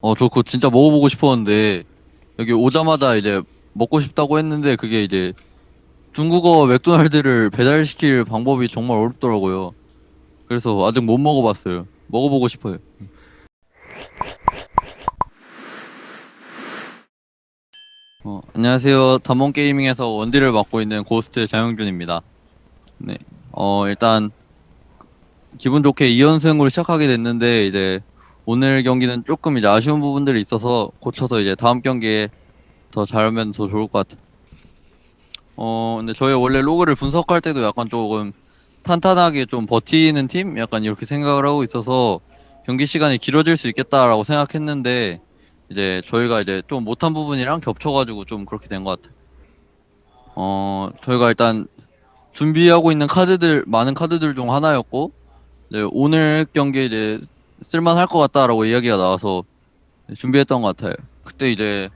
어, 저 그거 진짜 먹어보고 싶었는데, 여기 오자마자 이제 먹고 싶다고 했는데, 그게 이제 중국어 맥도날드를 배달시킬 방법이 정말 어렵더라고요. 그래서 아직 못 먹어봤어요. 먹어보고 싶어요. 어, 안녕하세요. 담원 게이밍에서 원딜을 맡고 있는 고스트 장영준입니다. 네. 어, 일단, 기분 좋게 2연승으로 시작하게 됐는데, 이제, 오늘 경기는 조금 이제 아쉬운 부분들이 있어서 고쳐서 이제 다음 경기에 더 잘하면 더 좋을 것 같아요. 어, 근데 저희 원래 로그를 분석할 때도 약간 조금 탄탄하게 좀 버티는 팀? 약간 이렇게 생각을 하고 있어서 경기 시간이 길어질 수 있겠다라고 생각했는데 이제 저희가 이제 좀 못한 부분이랑 겹쳐가지고 좀 그렇게 된 것 같아요. 어, 저희가 일단 준비하고 있는 카드들, 많은 카드들 중 하나였고, 이제 오늘 경기에 이제 쓸만할 것 같다라고 이야기가 나와서 준비했던 것 같아요. 그때 이제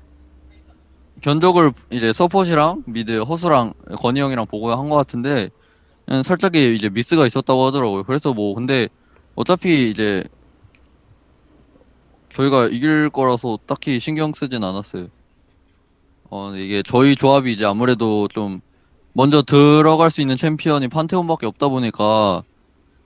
견적을 이제 서폿이랑 미드 허수랑 건희 형이랑 보고 한 것 같은데 살짝의 이제 미스가 있었다고 하더라고요. 그래서 뭐 근데 어차피 이제 저희가 이길 거라서 딱히 신경 쓰진 않았어요. 어 이게 저희 조합이 이제 아무래도 좀 먼저 들어갈 수 있는 챔피언이 판테온밖에 없다 보니까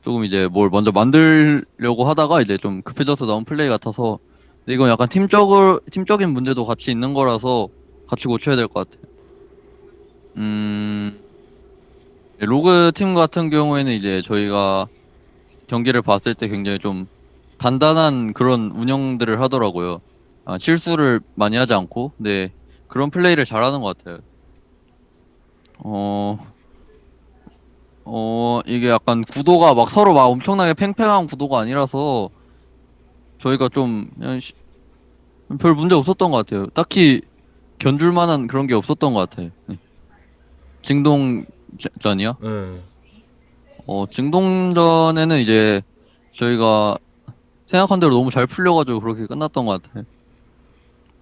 조금 이제 뭘 먼저 만들려고 하다가 이제 좀 급해져서 나온 플레이 같아서 근데 이건 약간 팀적을 팀적인 문제도 같이 있는 거라서 같이 고쳐야 될 것 같아요. 음 로그 팀 같은 경우에는 이제 저희가 경기를 봤을 때 굉장히 좀 단단한 그런 운영들을 하더라고요. 아, 실수를 많이 하지 않고, 네 그런 플레이를 잘하는 것 같아요. 어, 어 이게 약간 구도가 막 서로 막 엄청나게 팽팽한 구도가 아니라서 저희가 좀 그냥 시- 별 문제 없었던 것 같아요. 딱히 견줄 만한 그런 게 없었던 것 같아요. 네. 증동전이요? 네. 어, 증동전에는 이제 저희가 생각한 대로 너무 잘 풀려가지고 그렇게 끝났던 것 같아요.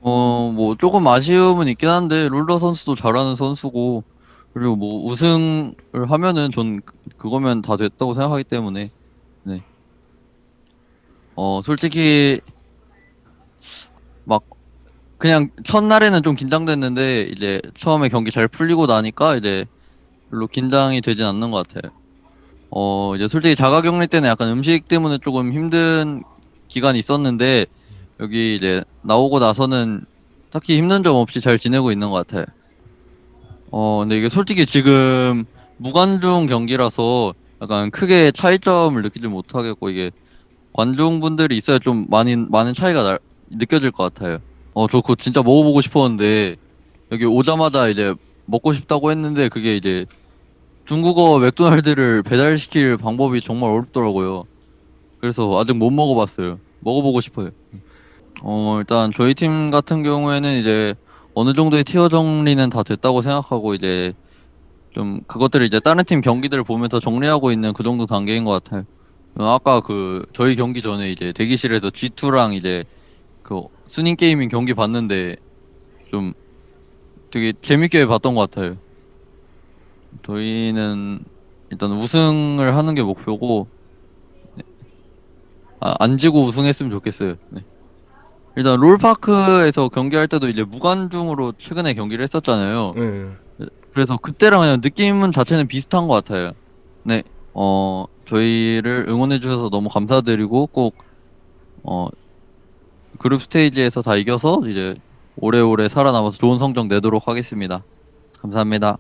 어, 뭐 조금 아쉬움은 있긴 한데 룰러 선수도 잘하는 선수고 그리고 뭐 우승을 하면은 전 그- 그거면 다 됐다고 생각하기 때문에 네. 어, 솔직히 막 그냥 첫날에는 좀 긴장됐는데 이제 처음에 경기 잘 풀리고 나니까 이제 별로 긴장이 되진 않는 것 같아요. 어, 이제 솔직히 자가격리 때는 약간 음식 때문에 조금 힘든 기간이 있었는데 여기 이제 나오고 나서는 딱히 힘든 점 없이 잘 지내고 있는 것 같아요. 어, 근데 이게 솔직히 지금 무관중 경기라서 약간 크게 차이점을 느끼지 못하겠고 이게 관중분들이 있어야 좀 많이 많은 차이가 날- 느껴질 것 같아요. 어, 저 그거 진짜 먹어보고 싶었는데 여기 오자마자 이제 먹고 싶다고 했는데 그게 이제 중국어 맥도날드를 배달시킬 방법이 정말 어렵더라고요. 그래서 아직 못 먹어봤어요. 먹어보고 싶어요. 어, 일단 저희 팀 같은 경우에는 이제 어느 정도의 티어 정리는 다 됐다고 생각하고 이제 좀 그것들을 이제 다른 팀 경기들을 보면서 정리하고 있는 그 정도 단계인 것 같아요. 어, 아까 그 저희 경기 전에 이제 대기실에서 G2랑 이제 그 쑤닝 게이밍 경기 봤는데 좀 되게 재밌게 봤던 것 같아요. 저희는 일단 우승을 하는 게 목표고 네. 아, 안 지고 우승했으면 좋겠어요. 네. 일단 롤파크에서 경기할 때도 이제 무관중으로 최근에 경기를 했었잖아요. 네. 그래서 그때랑 그냥 느낌 자체는 비슷한 것 같아요. 네, 어 저희를 응원해 주셔서 너무 감사드리고 꼭어 그룹 스테이지에서 다 이겨서 이제 오래오래 살아남아서 좋은 성적 내도록 하겠습니다. 감사합니다.